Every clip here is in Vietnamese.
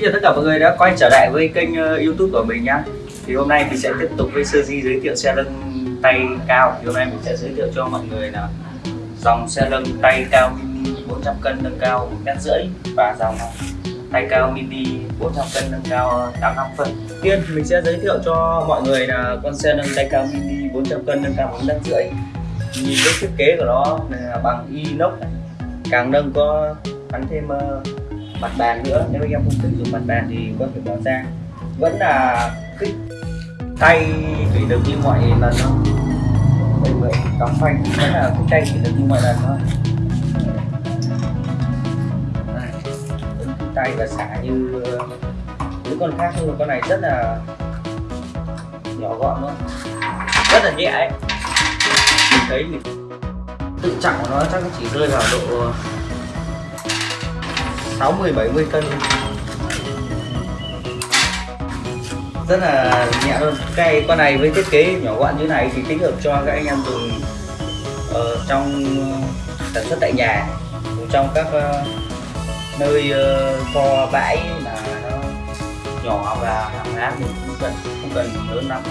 Xin chào tất cả mọi người đã quay trở lại với kênh ờ, youtube của mình nhá. Thì hôm nay mình sẽ tiếp tục với sơ di giới thiệu xe lưng tay cao. Thì hôm nay mình sẽ giới thiệu cho mọi người là dòng xe lưng tay cao mini 400 cân nâng cao 1 mét rưỡi Và dòng tay cao mini 400 cân nâng cao 85 phân. Tiên mình sẽ giới thiệu cho mọi người là con xe nâng tay cao mini 400 cân nâng cao 1 mét rưỡi. Nhìn cái thiết kế của nó là bằng inox này, Càng nâng có gắn thêm ờ, mặt bàn nữa. Nếu anh em không sử dụng mặt bàn thì có thể bỏ ra vẫn là khích tay thủy lực như mọi lần thôi. Đây vậy cắm phanh vẫn là khích tay thủy lực như mọi lần thôi. Tay và xả như, những con khác nhưng mà con này rất là nhỏ gọn luôn. Rất là nhẹ ấy. Mình thấy mình tự trọng của nó chắc chỉ rơi vào độ 60 70 cân. Rất là nhẹ luôn. Cái con này với thiết kế nhỏ gọn như này thì thích hợp cho các anh em dùng ở trong sản xuất tại nhà trong các uh, nơi uh, kho bãi mà nó nhỏ và hàng hóa mình không cần không cần lớn lắm.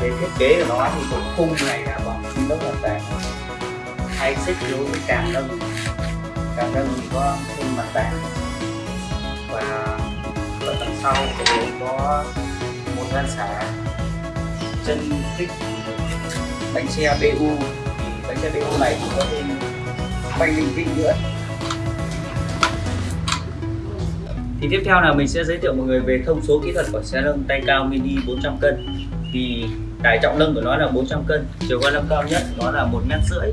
Cái thiết kế của nó thì cũng khung này là bằng inox hoàn toàn. Hay xích đối với càng nâng càng nâng thì có thêm mặt bàn và ở tầng sau thì có một gian xả chân kích bánh xe BU thì bánh xe BU này cũng có thêm bánh linh vị nữa. Thì tiếp theo là mình sẽ giới thiệu mọi người về thông số kỹ thuật của xe nâng tay cao mini 400 cân. Thì tải trọng nâng của nó là 400 cân, chiều cao nâng cao nhất nó là một mét rưỡi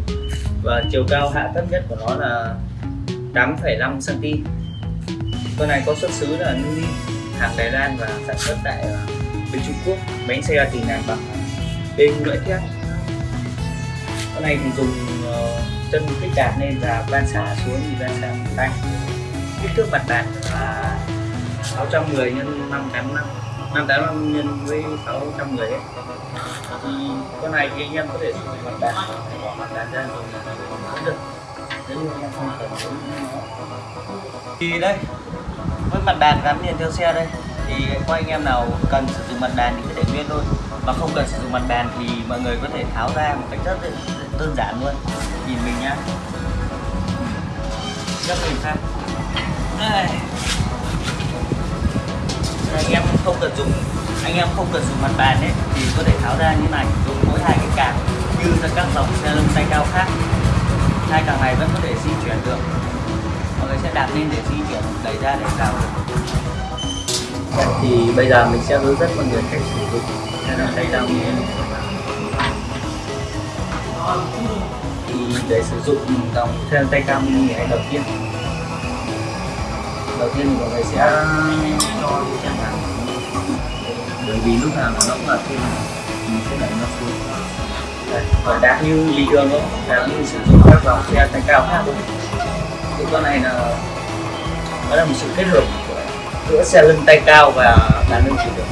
và chiều cao hạ thấp nhất của nó là 8,5 cm con này có xuất xứ là Nui hàng Đài Loan và sản xuất tại à, bên Trung Quốc. Bánh xe thì làm bằng bên lưỡi thép con này thì dùng uh, chân kích đạp lên và van xả xuống thì van xả tay. Kích thước mặt bàn là 610 x 585 585 nhân với 610 ấy. thì con này thì anh em có thể dùng mặt bàn bỏ mặt bàn ra rồi cũng được thì đây, với mặt bàn gắn liền theo xe đây, thì có anh em nào cần sử dụng mặt bàn thì cứ để nguyên thôi mà không cần sử dụng mặt bàn thì mọi người có thể tháo ra một cách rất đơn giản luôn. Nhìn mình nhá. Rất mình xem đây. anh em không cần dùng, anh em không cần dùng mặt bàn ấy, thì có thể tháo ra như này, dùng mỗi hai cái càng như các dòng xe lưng tay cao khác hai càng này vẫn có thể di chuyển được. Mọi người sẽ đạp lên để di chuyển đẩy ra để vào được. Thì bây giờ mình sẽ hướng dẫn mọi người cách sử dụng. Xe nâng tay cao thì để sử dụng dòng nâng tay cao mini này đầu tiên. Đầu tiên thì mọi người sẽ cho cái chân vào. Bởi vì lúc nào nó cũng là thêm mình sẽ đẩy nó xuống và đạp như bình thường thôi đạp như sử dụng các dòng xe tăng cao khác thôi. Thì con này là, nó là một sự kết hợp giữa xe lưng tay cao và đàn lưng chỉ được.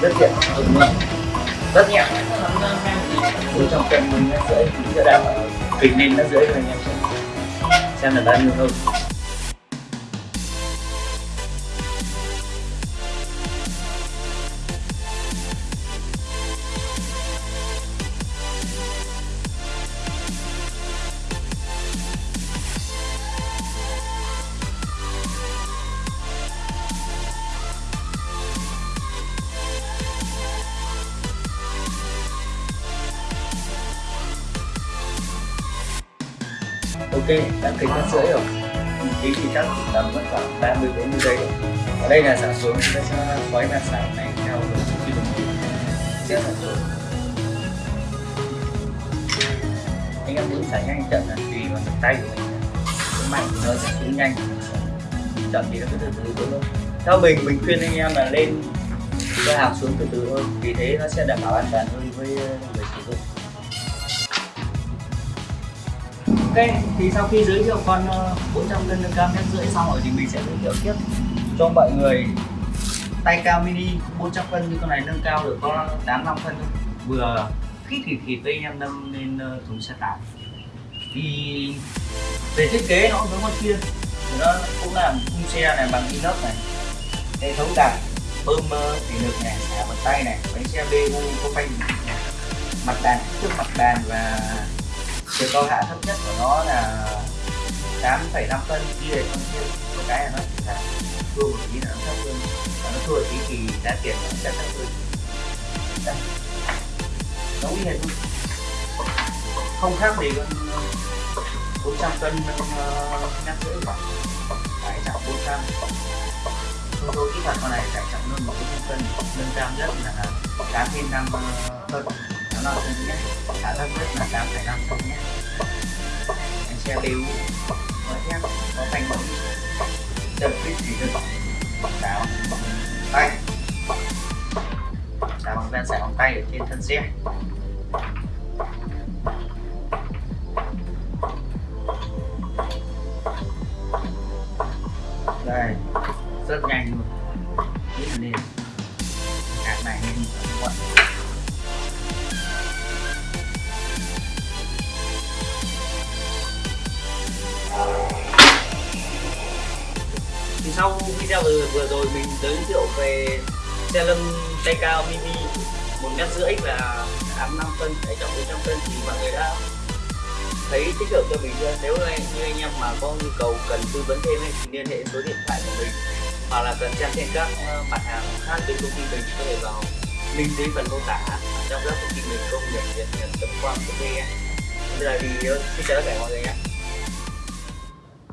Rất tiện dùng luôn rất nhẹ. Bốn trăm cân mình nó rưỡi sẽ đạp kịch lên nó dưới rồi anh em xem. Xem là bao nhiêu hơn ok đang kính mắt rưỡi rồi. Tí thì chắc chỉ tầm mất khoảng 30 40 giây rồi. Ở đây là giảm xuống chúng ta sẽ xoáy mặt sải này theo độ khi đồng hồ. Sẽ giảm xuống anh em muốn xả nhanh chậm là tùy vào lực tay của mình. Cái mạnh thì nó sẽ xuống nhanh. Chậm thì nó cứ từ từ thôi. Theo mình mình khuyên anh em là lên cho hàng xuống từ từ thôi. Vì thế nó sẽ đảm bảo an toàn hơn với người Ok, thì sau khi giới thiệu con ờ, 400 cân nâng cao mét rưỡi xong rồi thì mình sẽ giới thiệu tiếp cho mọi người. Tay cao mini 400 cân như con này nâng cao được có 85 phân thôi. Vừa khít thì thì với em nâng lên ờ, thùng xe tải. Thì về thiết kế nó giống con kia. Nó cũng là khung xe này bằng inox này hệ thống đạp bơm ờ, thủy lực này xả bằng tay này bánh xe BU có phanh mặt đàn trước mặt đàn và chiều cao hạ thấp nhất của nó là 8,5 cân đi về con kia có cái là nó chỉ là thua một tí là nó thấp hơn. Và nó thua một tí thì giá tiền nó sẽ thấp hơn. Đây. nó nguy hiểm không? Khác gì con 400 cân nhắc rưỡi khoảng. Phải trọng 400 thông số kỹ thuật con này phải trọng hơn 400 cân nâng cao nhất là 8 trên 5 cân nó là cân nhất khả thấp nhất là 8,5 anh xe BU có nó có phanh bóng cái gì thủy bóng, đáo tay đá bằng ven sải bằng tay ở trên thân xe. Đây. Rất nhanh luôn. Biết là nên cạc này nên quận sau video vừa, vừa rồi mình giới thiệu về xe lưng tay cao mini một mét rưỡi và 85 phân tải trọng 400 cân thì mọi người đã thấy tích hợp cho mình chưa? Nếu anh, như anh em mà có nhu cầu cần tư vấn thêm ấy, thì liên hệ số điện thoại của mình hoặc là cần xem thêm các ờ, mặt hàng khác đến công ty mình có thể vào link dưới phần mô tả trong các công ty mình công nghiệp việt nhật com vn bây giờ thì ờ, xin chào tất cả mọi người nhé.